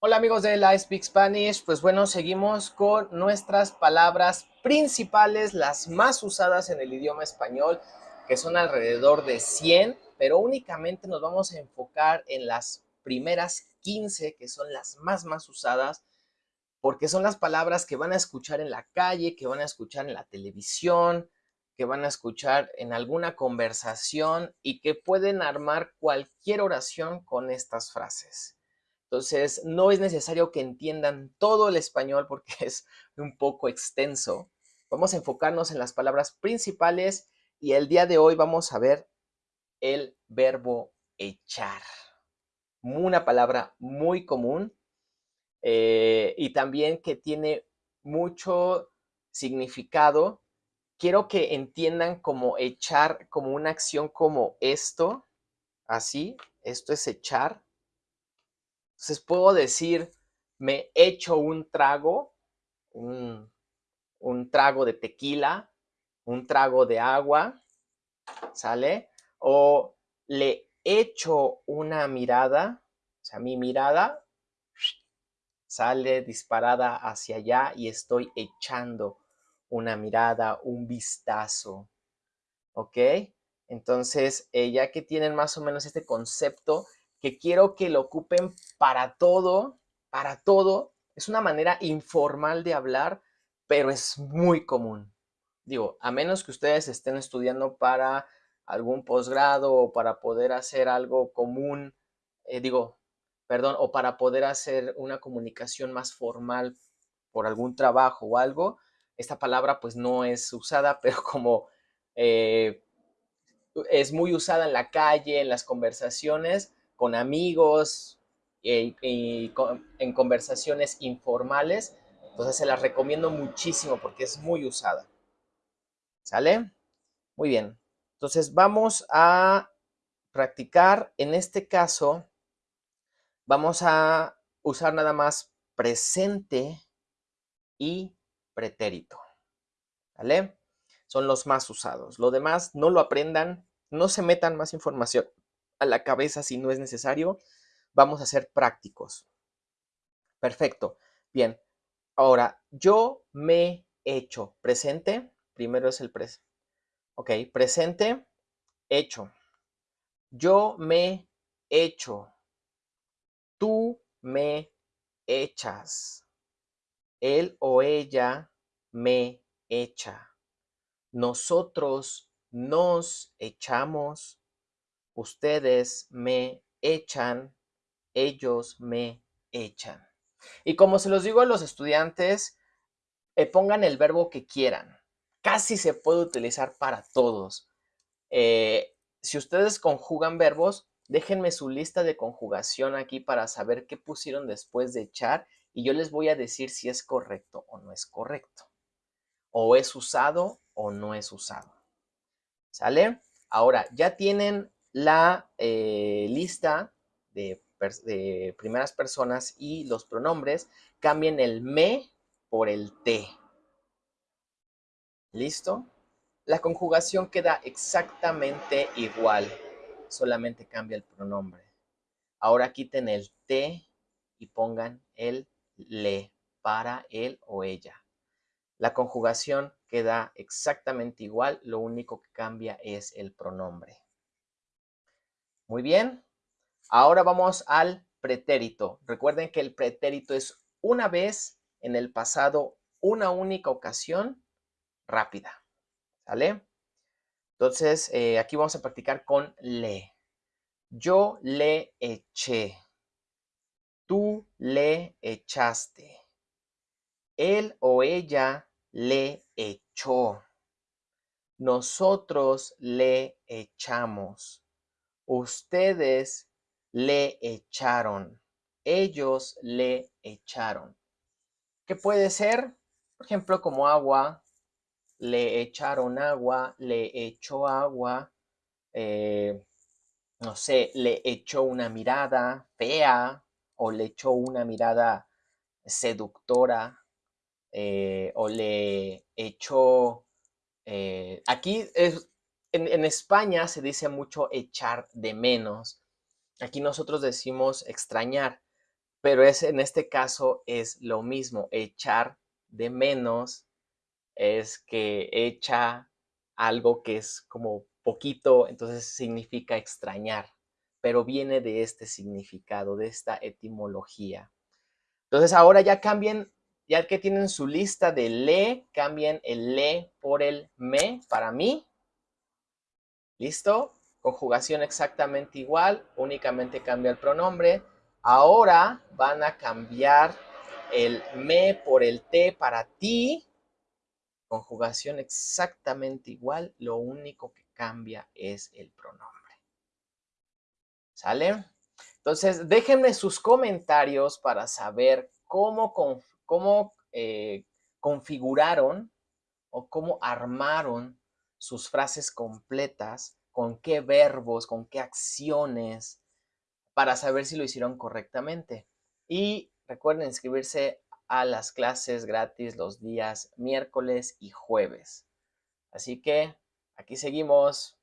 Hola amigos de la Speak Spanish, pues bueno, seguimos con nuestras palabras principales, las más usadas en el idioma español, que son alrededor de 100, pero únicamente nos vamos a enfocar en las primeras 15, que son las más más usadas, porque son las palabras que van a escuchar en la calle, que van a escuchar en la televisión, que van a escuchar en alguna conversación y que pueden armar cualquier oración con estas frases. Entonces, no es necesario que entiendan todo el español porque es un poco extenso. Vamos a enfocarnos en las palabras principales y el día de hoy vamos a ver el verbo echar. Una palabra muy común eh, y también que tiene mucho significado. Quiero que entiendan como echar, como una acción como esto, así, esto es echar, entonces puedo decir, me echo un trago, un, trago de tequila, un trago de agua, ¿sale? O le echo una mirada, o sea, mi mirada sale disparada hacia allá y estoy echando una mirada, un vistazo, ¿ok? Entonces, eh, ya que tienen más o menos este concepto, que quiero que lo ocupen para todo, para todo. Es una manera informal de hablar, pero es muy común. Digo, a menos que ustedes estén estudiando para algún posgrado o para poder hacer algo común, eh, digo, perdón, o para poder hacer una comunicación más formal por algún trabajo o algo, esta palabra pues no es usada, pero como eh, es muy usada en la calle, en las conversaciones, con amigos y, en conversaciones informales. Entonces se las recomiendo muchísimo porque es muy usada. ¿Sale? Muy bien. Entonces vamos a practicar. En este caso, vamos a usar nada más presente y pretérito. ¿Vale? Son los más usados. Lo demás, no lo aprendan, no se metan más información a la cabeza si no es necesario. Vamos a ser prácticos. Perfecto. Bien. Ahora, yo me hecho. Presente. Primero es el presente. Ok. Presente. Hecho. Yo me hecho. Tú me echas. Él o ella me echa. Nosotros nos echamos ustedes me echan, ellos me echan. Y como se los digo a los estudiantes, eh, pongan el verbo que quieran. Casi se puede utilizar para todos. Eh, si ustedes conjugan verbos, déjenme su lista de conjugación aquí para saber qué pusieron después de echar y yo les voy a decir si es correcto o no es correcto. O es usado o no es usado. ¿Sale? Ahora, ya tienen la eh, lista de, primeras personas y los pronombres, cambien el me por el te. ¿Listo? La conjugación queda exactamente igual, solamente cambia el pronombre. Ahora quiten el te y pongan el le para él o ella. La conjugación queda exactamente igual, lo único que cambia es el pronombre. Muy bien. Ahora vamos al pretérito. Recuerden que el pretérito es una vez en el pasado, una única ocasión rápida. ¿Sale? Entonces, eh, aquí vamos a practicar con le. Yo le eché. Tú le echaste. Él o ella le echó. Nosotros le echamos. Ustedes le echaron. Ellos le echaron. ¿Qué puede ser? Por ejemplo, como agua. Le echaron agua, le echó agua. Eh, no sé, le echó una mirada fea o le echó una mirada seductora eh, o le echó... Eh, aquí es, en, España se dice mucho echar de menos. Aquí nosotros decimos extrañar, pero es, en este caso es lo mismo, echar de menos es que echa algo que es como poquito, entonces significa extrañar, pero viene de este significado, de esta etimología. Entonces ahora ya cambien, ya que tienen su lista de le, cambien el le por el me para mí. ¿Listo? Conjugación exactamente igual, únicamente cambia el pronombre. Ahora van a cambiar el me por el te para ti. Conjugación exactamente igual, lo único que cambia es el pronombre. ¿Sale? Entonces, déjenme sus comentarios para saber cómo, cómo eh, configuraron o cómo armaron sus frases completas, con qué verbos, con qué acciones, para saber si lo hicieron correctamente. Y recuerden inscribirse a las clases gratis los días miércoles y jueves. Así que aquí seguimos.